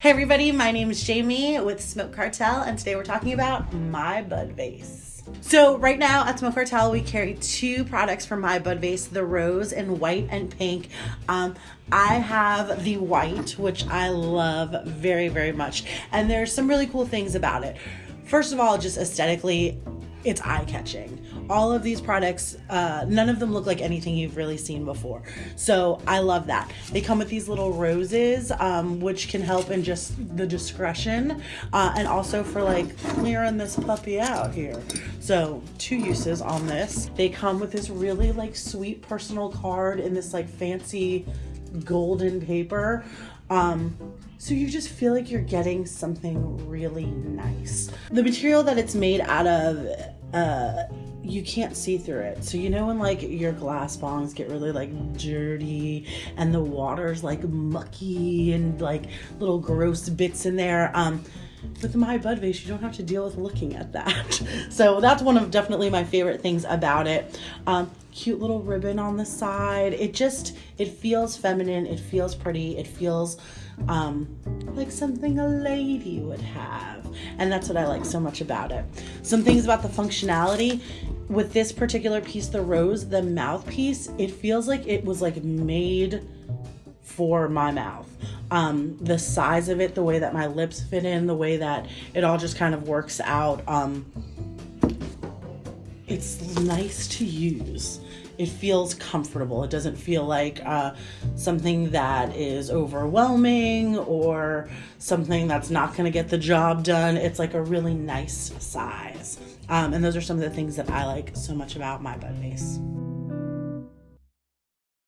Hey everybody, my name is Jamie with Smoke Cartel, and today we're talking about My Bud Vase. So right now at Smoke Cartel, we carry two products from My Bud Vase, the rose and white and pink. Um, I have the white, which I love very, very much. And there's some really cool things about it. First of all, just aesthetically, it's eye catching. All of these products, uh, none of them look like anything you've really seen before. So I love that. They come with these little roses, um, which can help in just the discretion uh, and also for like clearing this puppy out here. So two uses on this. They come with this really like sweet personal card in this like fancy golden paper. Um, so you just feel like you're getting something really nice. The material that it's made out of, uh, you can't see through it. So you know when like your glass bongs get really like dirty and the water's like mucky and like little gross bits in there. Um, with my bud vase, you don't have to deal with looking at that. so that's one of definitely my favorite things about it. Um, cute little ribbon on the side. It just, it feels feminine. It feels pretty. It feels um, like something a lady would have. And that's what I like so much about it. Some things about the functionality with this particular piece, the rose, the mouthpiece, it feels like it was like made for my mouth. Um, the size of it, the way that my lips fit in, the way that it all just kind of works out. Um, it's nice to use. It feels comfortable. It doesn't feel like uh, something that is overwhelming or something that's not going to get the job done. It's like a really nice size. Um, and those are some of the things that I like so much about my bud vase.